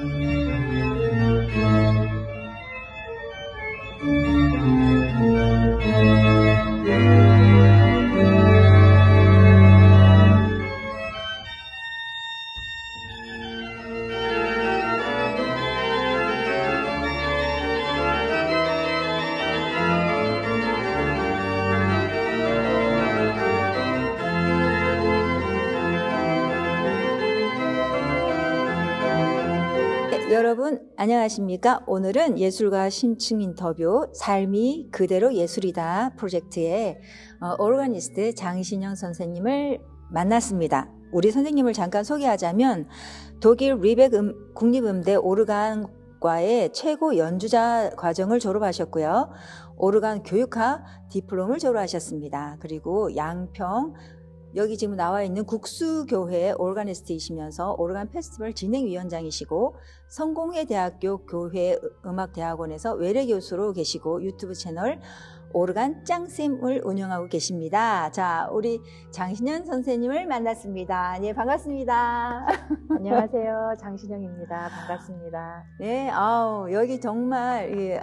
네, 여러분 안녕하십니까? 오늘은 예술가 심층 인터뷰 삶이 그대로 예술이다 프로젝트의 어, 오르가니스트 장신영 선생님을 만났습니다. 우리 선생님을 잠깐 소개하자면 독일 리벡 음- 국립음대 오르간 과의 최고 연주자 과정을 졸업하셨고요. 오르간 교육학 디플롬을 졸업하셨습니다. 그리고 양평 여기 지금 나와 있는 국수교회 오르가니스트이시면서 오르간 페스티벌 진행위원장이시고 성공회 대학교 교회 음악대학원에서 외래 교수로 계시고 유튜브 채널 오르간 짱쌤을 운영하고 계십니다. 자, 우리 장신현 선생님을 만났습니다. 네, 반갑습니다. 안녕하세요. 장신영입니다. 반갑습니다. 네, 아우, 여기 정말, 예,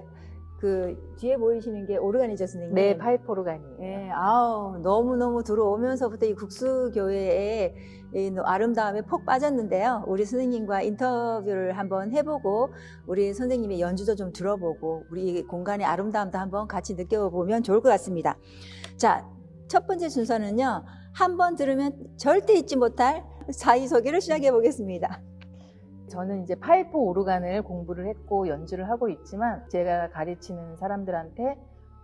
그, 뒤에 보이시는 게 오르가니죠, 선생님? 네, 파이프 오르간이에요. 예, 아우, 너무 너무 들어오면서부터 이 국수 교회의 이 아름다움에 폭 빠졌는데요. 우리 선생님과 인터뷰를 한번 해보고, 우리 선생님의 연주도 좀 들어보고, 우리 공간의 아름다움도 한번 같이 느껴보면 좋을 것 같습니다. 자, 첫 번째 순서는요, 한번 들으면 절대 잊지 못할 자기소개를 시작해 보겠습니다. 저는 이제 파이프 오르간을 공부를 했고 연주를 하고 있지만 제가 가르치는 사람들한테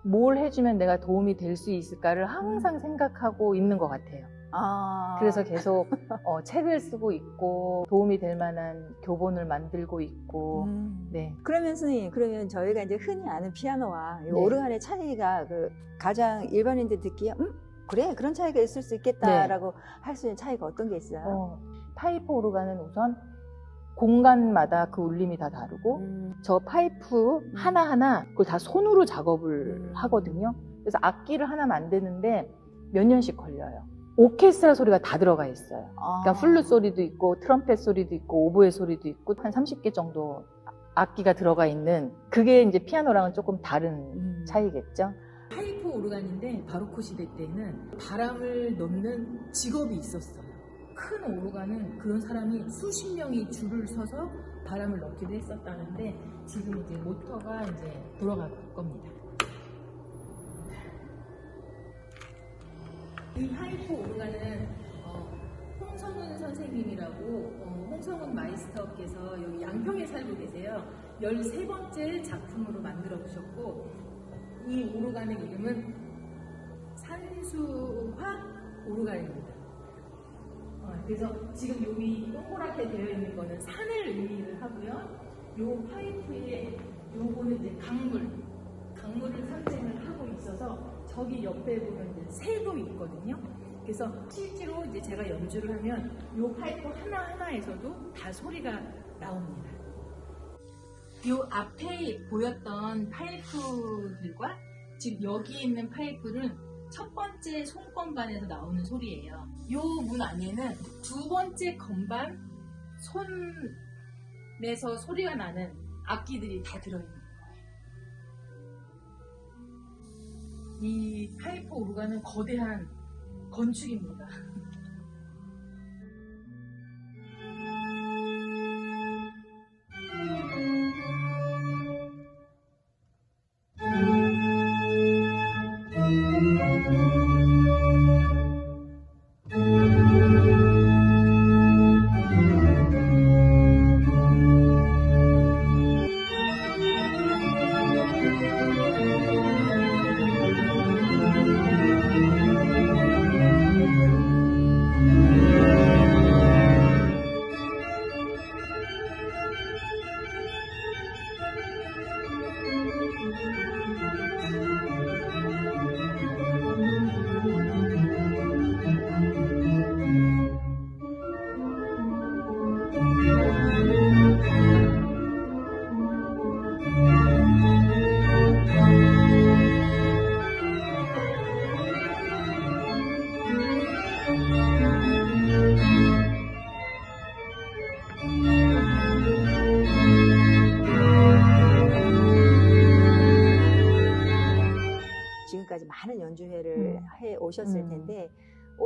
뭘 해주면 내가 도움이 될 수 있을까를 항상 생각하고 있는 것 같아요. 아, 그래서 계속 어, 책을 쓰고 있고 도움이 될 만한 교본을 만들고 있고 음. 네. 그러면 선생님, 그러면 저희가 이제 흔히 아는 피아노와 이 네. 오르간의 차이가 그 가장 일반인들 듣기에 음 그래 그런 차이가 있을 수 있겠다라고 할수 있는 차이가 어떤 게 있어요? 어, 파이프 오르간은 우선 공간마다 그 울림이 다 다르고 음, 저 파이프 하나하나 그걸 다 손으로 작업을 음. 하거든요. 그래서 악기를 하나 만드는데 몇 년씩 걸려요. 오케스트라 소리가 다 들어가 있어요. 아. 그러니까 플룻 소리도 있고 트럼펫 소리도 있고 오보에 소리도 있고 한 30개 정도 악기가 들어가 있는 그게 이제 피아노랑은 조금 다른 음. 차이겠죠. 파이프 오르간인데 바로크 시대 때는 바람을 넣는 직업이 있었어요. 큰 오르간은 그런 사람이 수십 명이 줄을 서서 바람을 넣기도 했었다는데 지금 이제 모터가 이제 돌아갈 겁니다. 이 파이프 오르간은 어, 홍성훈 선생님이라고 어, 홍성훈 마이스터께서 여기 양평에 살고 계세요. 13번째 작품으로 만들어 주셨고 이 오르간의 이름은 산수화 오르간입니다. 어, 그래서 지금 여기 동그랗게 되어 있는 거는 산을 의미를 하고요. 요 파이프에 요거는 이제 강물, 강물을 상징을 하고 있어서 저기 옆에 보면 이제 새도 있거든요. 그래서 실제로 이제 제가 연주를 하면 요 파이프 하나 하나에서도 다 소리가 나옵니다. 요 앞에 보였던 파이프들과 지금 여기 있는 파이프는 첫 번째 손건반에서 나오는 소리예요. 요문 안에는 두 번째 건반 손에서 소리가 나는 악기들이 다 들어있는 거예요. 이 파이프 오르간은 거대한 건축입니다.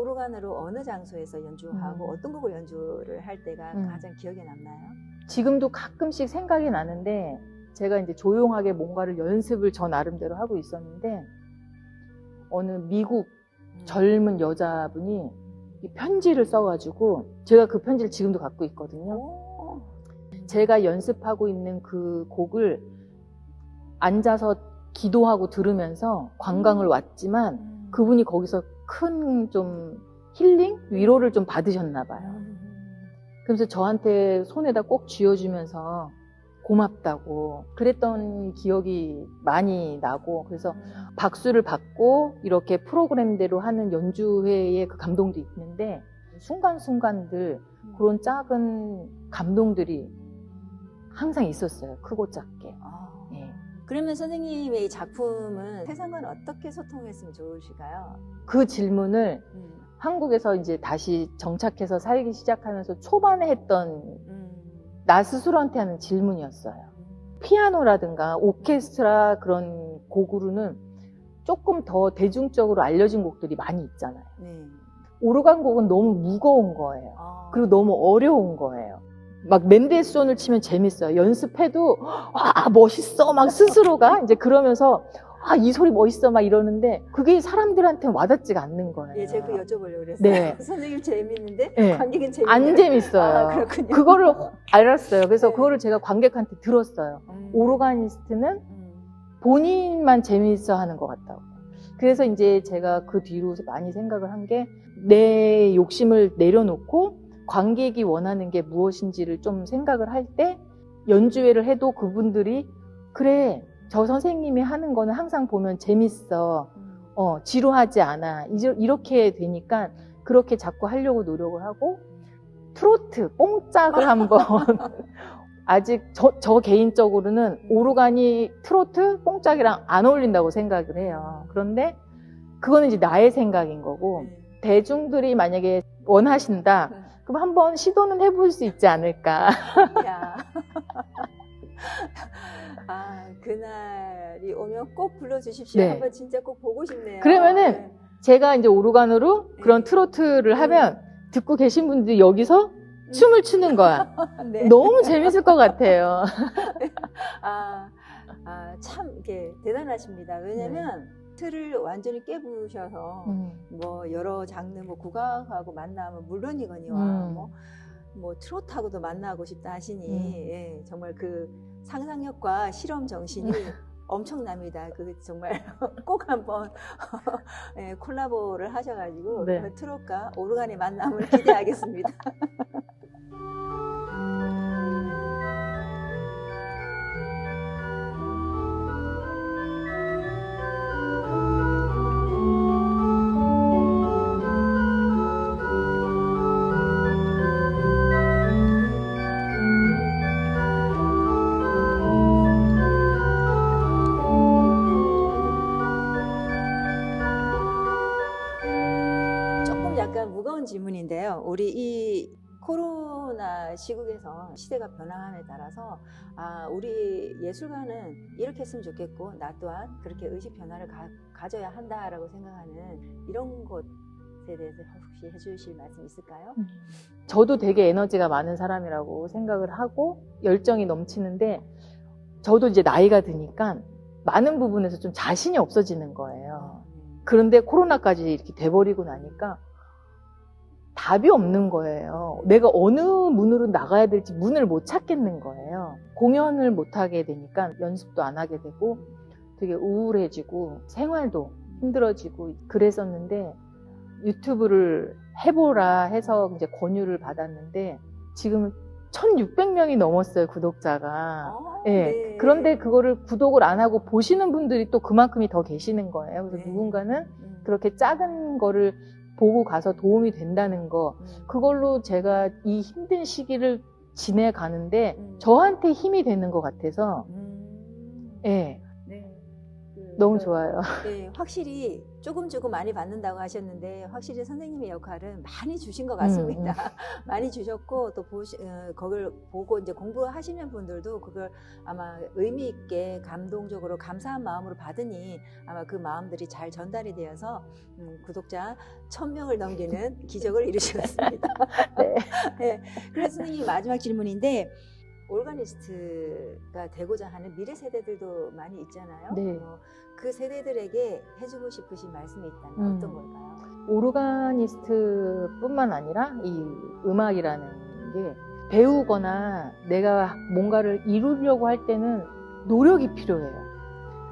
오르간으로 어느 장소에서 연주하고 음. 어떤 곡을 연주를 할 때가 음. 가장 기억에 남나요? 지금도 가끔씩 생각이 나는데 제가 이제 조용하게 뭔가를 연습을 저 나름대로 하고 있었는데 어느 미국 음. 젊은 여자분이 이 편지를 써가지고 제가 그 편지를 지금도 갖고 있거든요. 오. 제가 연습하고 있는 그 곡을 앉아서 기도하고 들으면서 관광을 음. 왔지만 음. 그분이 거기서 큰 좀 힐링? 위로를 좀 받으셨나 봐요. 음. 그래서 저한테 손에다 꼭 쥐어주면서 고맙다고 그랬던 기억이 많이 나고 그래서 박수를 받고 이렇게 프로그램대로 하는 연주회의 그 감동도 있는데 순간순간들 그런 작은 감동들이 항상 있었어요. 크고 작게. 그러면 선생님의 이 작품은 세상과 어떻게 소통했으면 좋으실까요? 그 질문을 음. 한국에서 이제 다시 정착해서 살기 시작하면서 초반에 했던 음. 나 스스로한테 하는 질문이었어요. 피아노라든가 오케스트라 그런 곡으로는 조금 더 대중적으로 알려진 곡들이 많이 있잖아요. 네. 오르간 곡은 너무 무거운 거예요. 아. 그리고 너무 어려운 거예요. 막 맨델손을 치면 재밌어요. 연습해도 아 멋있어 막 스스로가 이제 그러면서 아 이 소리 멋있어 막 이러는데 그게 사람들한테 와닿지가 않는 거예요. 예, 제가 그 여쭤보려고 그랬어요. 네. 선생님 재밌는데 네. 관객은 재밌는데 안 재밌어요. 아, 그렇군요. 그거를 알았어요. 그래서 네. 그거를 제가 관객한테 들었어요. 음. 오르가니스트는 음. 본인만 재미있어 하는 것 같다고. 그래서 이제 제가 그 뒤로 많이 생각을 한 게 내 욕심을 내려놓고 관객이 원하는 게 무엇인지를 좀 생각을 할 때 연주회를 해도 그분들이 그래 저 선생님이 하는 거는 항상 보면 재밌어 음. 어 지루하지 않아 이렇게 되니까 그렇게 자꾸 하려고 노력을 하고 트로트 뽕짝을 한번 아직 저, 저 개인적으로는 오르간이 트로트 뽕짝이랑 안 어울린다고 생각을 해요. 그런데 그거는 이제 나의 생각인 거고 네. 대중들이 만약에 원하신다 그럼 한번 시도는 해볼 수 있지 않을까. 야. 아, 그날이 오면 꼭 불러주십시오. 네. 한번 진짜 꼭 보고 싶네요. 그러면은 네. 제가 이제 오르간으로 그런 네. 트로트를 하면 듣고 계신 분들이 여기서 춤을 추는 거야. 네. 너무 재밌을 것 같아요. 아, 아, 참, 이게 대단하십니다. 왜냐면, 틀을 완전히 깨부셔서, 음. 뭐, 여러 장르, 뭐, 국악하고 만나면 물론이거니와, 음. 뭐, 뭐, 트로트하고도 만나고 싶다 하시니, 음. 예, 정말 그 상상력과 실험 정신이 엄청납니다. 그 정말 꼭 한번 예, 콜라보를 하셔가지고 네. 그 트롯과 오르간의 만남을 기대하겠습니다. 질문인데요. 우리 이 코로나 시국에서 시대가 변화함에 따라서 아, 우리 예술가는 이렇게 했으면 좋겠고 나 또한 그렇게 의식 변화를 가, 져야 한다라고 생각하는 이런 것에 대해서 혹시 해주실 말씀 있을까요? 저도 되게 에너지가 많은 사람이라고 생각을 하고 열정이 넘치는데 저도 이제 나이가 드니까 많은 부분에서 좀 자신이 없어지는 거예요. 그런데 코로나까지 이렇게 돼버리고 나니까 답이 없는 거예요. 내가 어느 문으로 나가야 될지 문을 못 찾겠는 거예요. 공연을 못 하게 되니까 연습도 안 하게 되고 되게 우울해지고 생활도 힘들어지고 그랬었는데 유튜브를 해보라 해서 이제 권유를 받았는데 지금 1600명이 넘었어요, 구독자가. 아, 예. 네. 그런데 그거를 구독을 안 하고 보시는 분들이 또 그만큼이 더 계시는 거예요. 그래서 네. 누군가는 음, 그렇게 작은 거를 보고 가서 도움이 된다는 거. 음, 그걸로 제가 이 힘든 시기를 지내가는데 음. 저한테 힘이 되는 것 같아서, 음. 예. 네. 그 너무 좋아요. 네, 확실히 조금 조금 많이 받는다고 하셨는데 확실히 선생님의 역할은 많이 주신 것 같습니다. 많이 주셨고 또 보시 어, 그걸 보고 이제 공부하시는 분들도 그걸 아마 의미 있게 감동적으로 감사한 마음으로 받으니 아마 그 마음들이 잘 전달이 되어서 음, 구독자 1000명을 넘기는 기적을 이루셨습니다. 네. 네, 그래서 선생님 마지막 질문인데 오르가니스트가 되고자 하는 미래 세대들도 많이 있잖아요. 네. 어, 그 세대들에게 해주고 싶으신 말씀이 있다면 음. 어떤 걸까요? 오르가니스트뿐만 아니라 이 음악이라는 게 배우거나 내가 뭔가를 이루려고 할 때는 노력이 필요해요.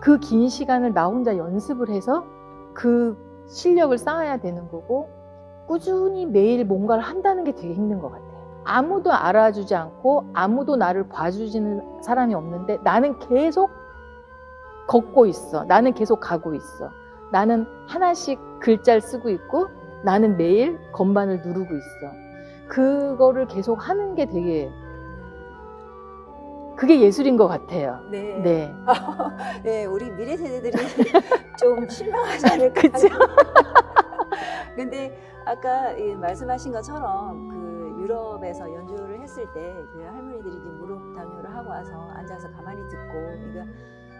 그 긴 시간을 나 혼자 연습을 해서 그 실력을 쌓아야 되는 거고 꾸준히 매일 뭔가를 한다는 게 되게 힘든 것 같아요. 아무도 알아주지 않고 아무도 나를 봐주지는 사람이 없는데 나는 계속 걷고 있어. 나는 계속 가고 있어. 나는 하나씩 글자를 쓰고 있고 나는 매일 건반을 누르고 있어. 그거를 계속 하는 게 되게 그게 예술인 것 같아요. 네. 네. 네, 우리 미래 세대들이 좀 실망하지 않을까. 그쵸? 근데 아까 이 말씀하신 것처럼 그 유럽에서 연주를 했을 때 그 할머니들이 이제 무릎 담요를 하고 와서 앉아서 가만히 듣고 그러니까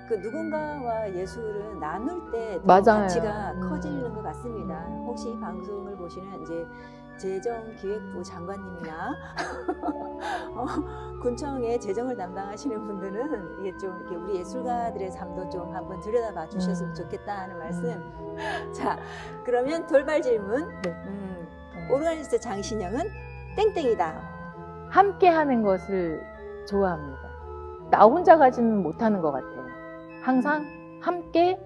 그 누군가와 예술은 나눌 때. 가치가 음. 커지는 것 같습니다. 혹시 이 방송을 보시는 이제 재정기획부 장관님이나 어, 군청의 재정을 담당하시는 분들은 이게 좀 이렇게 우리 예술가들의 삶도 좀 한번 들여다봐 주셨으면 음. 좋겠다 하는 말씀. 자, 그러면 돌발 질문. 네. 음, 네. 오르가니스트 장신영은 땡땡이다. 함께 하는 것을 좋아합니다. 나 혼자 가지는 못하는 것 같아요. 항상 함께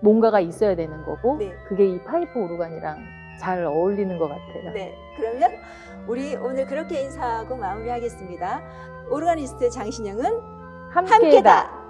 뭔가가 있어야 되는 거고, 네. 그게 이 파이프 오르간이랑 잘 어울리는 것 같아요. 네. 그러면 우리 오늘 그렇게 인사하고 마무리하겠습니다. 오르가니스트 장신영은 함께다. 함께다.